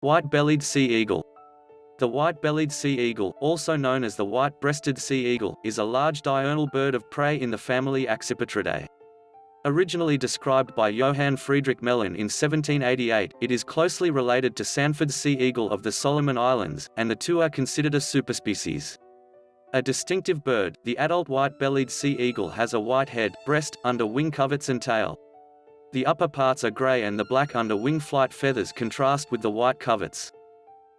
White-bellied sea eagle. The white-bellied sea eagle, also known as the white-breasted sea eagle, is a large diurnal bird of prey in the family Accipitridae. Originally described by Johann Friedrich Gmelin in 1788, it is closely related to Sanford's sea eagle of the Solomon Islands, and the two are considered a superspecies. A distinctive bird, the adult white-bellied sea eagle has a white head, breast, under wing coverts and tail. The upper parts are grey and the black under wing flight feathers contrast with the white coverts.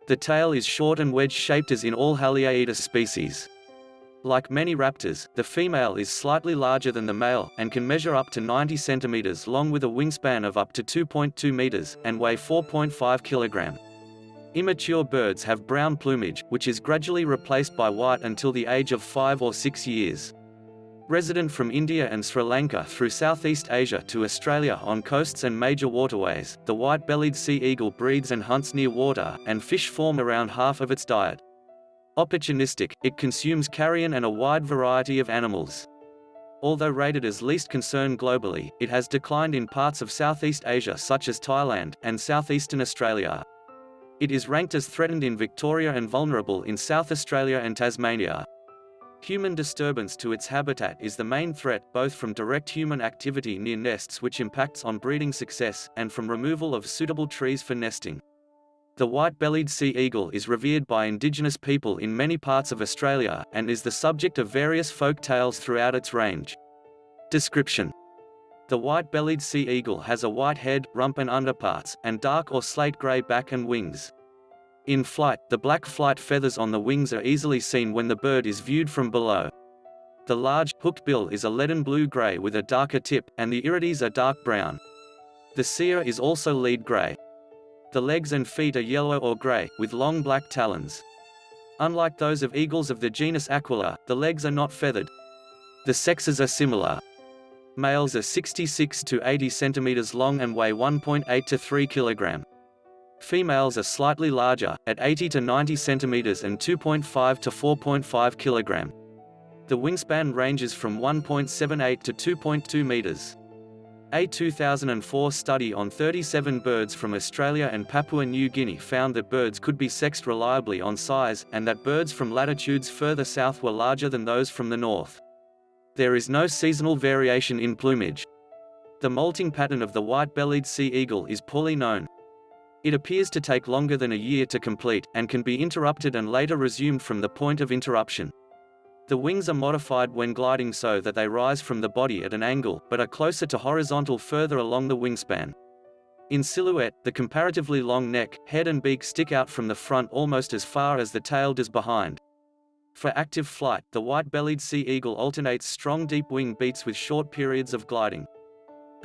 The tail is short and wedge-shaped as in all Haliaeetus species. Like many raptors, the female is slightly larger than the male, and can measure up to 90 centimeters long with a wingspan of up to 2.2 meters, and weigh 4.5 kilogram. Immature birds have brown plumage, which is gradually replaced by white until the age of 5 or 6 years. Resident from India and Sri Lanka through Southeast Asia to Australia on coasts and major waterways, the white-bellied sea eagle breeds and hunts near water, and fish form around half of its diet. Opportunistic, it consumes carrion and a wide variety of animals. Although rated as least concern globally, it has declined in parts of Southeast Asia such as Thailand, and southeastern Australia. It is ranked as threatened in Victoria and vulnerable in South Australia and Tasmania. Human disturbance to its habitat is the main threat both from direct human activity near nests which impacts on breeding success, and from removal of suitable trees for nesting. The white-bellied sea eagle is revered by indigenous people in many parts of Australia, and is the subject of various folk tales throughout its range. Description The white-bellied sea eagle has a white head, rump and underparts, and dark or slate-grey back and wings. In flight, the black flight feathers on the wings are easily seen when the bird is viewed from below. The large, hooked bill is a leaden blue-gray with a darker tip, and the irides are dark brown. The cere is also lead gray. The legs and feet are yellow or gray, with long black talons. Unlike those of eagles of the genus Aquila, the legs are not feathered. The sexes are similar. Males are 66 to 80 centimeters long and weigh 1.8 to 3 kilogram. Females are slightly larger, at 80 to 90 centimeters and 2.5 to 4.5 kilogram. The wingspan ranges from 1.78 to 2.2 meters. A 2004 study on 37 birds from Australia and Papua New Guinea found that birds could be sexed reliably on size, and that birds from latitudes further south were larger than those from the north. There is no seasonal variation in plumage. The molting pattern of the white-bellied sea eagle is poorly known, it appears to take longer than a year to complete, and can be interrupted and later resumed from the point of interruption. The wings are modified when gliding so that they rise from the body at an angle, but are closer to horizontal further along the wingspan. In silhouette, the comparatively long neck, head and beak stick out from the front almost as far as the tail does behind. For active flight, the white-bellied sea eagle alternates strong deep wing beats with short periods of gliding.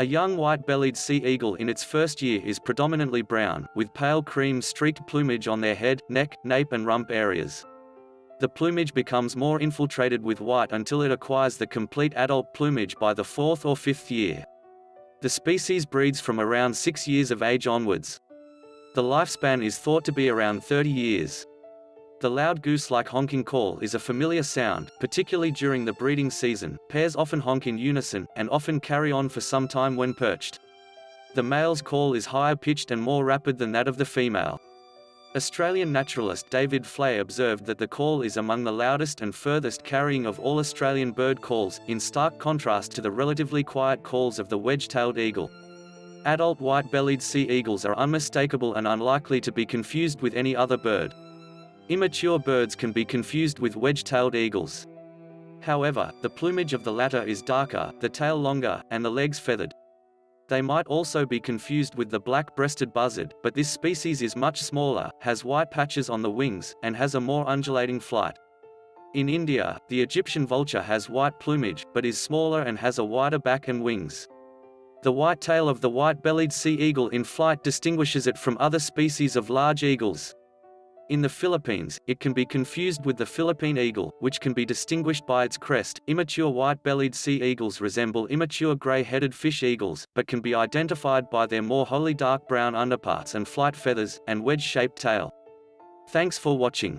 A young white-bellied sea eagle in its first year is predominantly brown, with pale cream streaked plumage on their head, neck, nape and rump areas. The plumage becomes more infiltrated with white until it acquires the complete adult plumage by the fourth or fifth year. The species breeds from around six years of age onwards. The lifespan is thought to be around 30 years. The loud goose-like honking call is a familiar sound, particularly during the breeding season. Pairs often honk in unison, and often carry on for some time when perched. The male's call is higher pitched and more rapid than that of the female. Australian naturalist David Fleay observed that the call is among the loudest and furthest carrying of all Australian bird calls, in stark contrast to the relatively quiet calls of the wedge-tailed eagle. Adult white-bellied sea eagles are unmistakable and unlikely to be confused with any other bird. Immature birds can be confused with wedge-tailed eagles. However, the plumage of the latter is darker, the tail longer, and the legs feathered. They might also be confused with the black-breasted buzzard, but this species is much smaller, has white patches on the wings, and has a more undulating flight. In India, the Egyptian vulture has white plumage, but is smaller and has a wider back and wings. The white tail of the white-bellied sea eagle in flight distinguishes it from other species of large eagles. In the Philippines, it can be confused with the Philippine eagle, which can be distinguished by its crest. Immature white-bellied sea eagles resemble immature gray-headed fish eagles, but can be identified by their more wholly dark brown underparts and flight feathers, and wedge-shaped tail. Thanks for watching.